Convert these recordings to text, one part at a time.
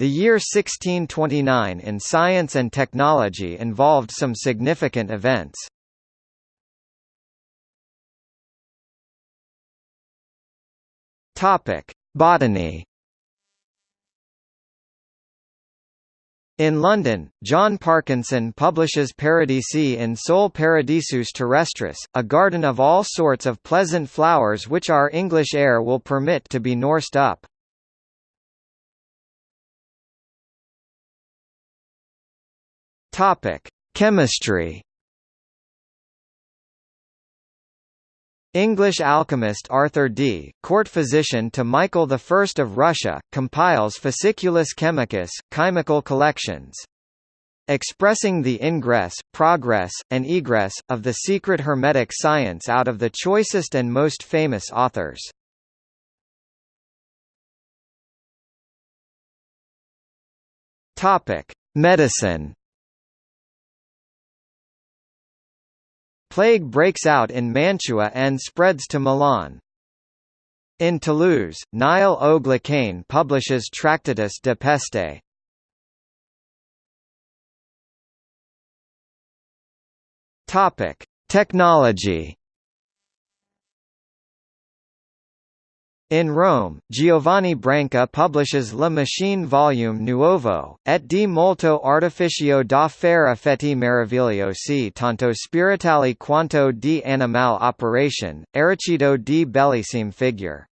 The year 1629 in science and technology involved some significant events. Botany. In London, John Parkinson publishes Paradisi in Sole Paradisus Terrestris, a garden of all sorts of pleasant flowers which our English air will permit to be nourised up. Topic: Chemistry. English alchemist Arthur Dee, court physician to Michael I of Russia, compiles Fasciculus Chemicus, chemical collections. Expressing the ingress, progress, and egress, of the secret hermetic science out of the choicest and most famous authors. Medicine Plague breaks out in Mantua and spreads to Milan. In Toulouse, Niall O'Glacain publishes Tractatus de Peste. Topic: Technology In Rome, Giovanni Branca publishes La Machine Volume Nuovo, et di molto artificio da fare effetti meravigliosi tanto spiritali quanto di animal operation, Ericido di bellissime figure.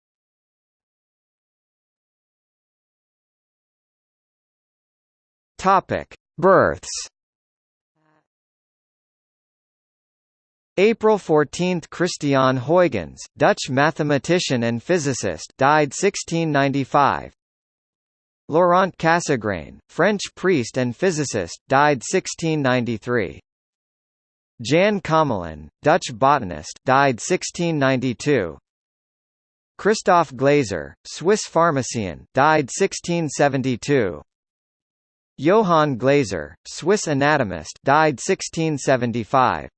Births April 14 – Christiaan Huygens, Dutch mathematician and physicist died 1695 Laurent Cassegrain, French priest and physicist, died 1693 Jan Commelin, Dutch botanist died 1692 Christoph Glaser, Swiss pharmacien died 1672 Johann Glaser, Swiss anatomist died 1675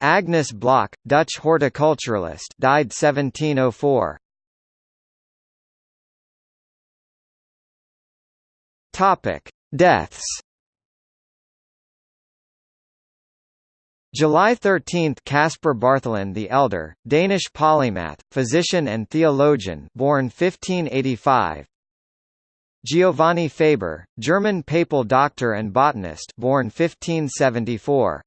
Agnes Block, Dutch horticulturalist died 1704. Topic: Deaths. July 13 – Caspar Bartholin the Elder, Danish polymath, physician and theologian born 1585 Giovanni Faber, German papal doctor and botanist born 1574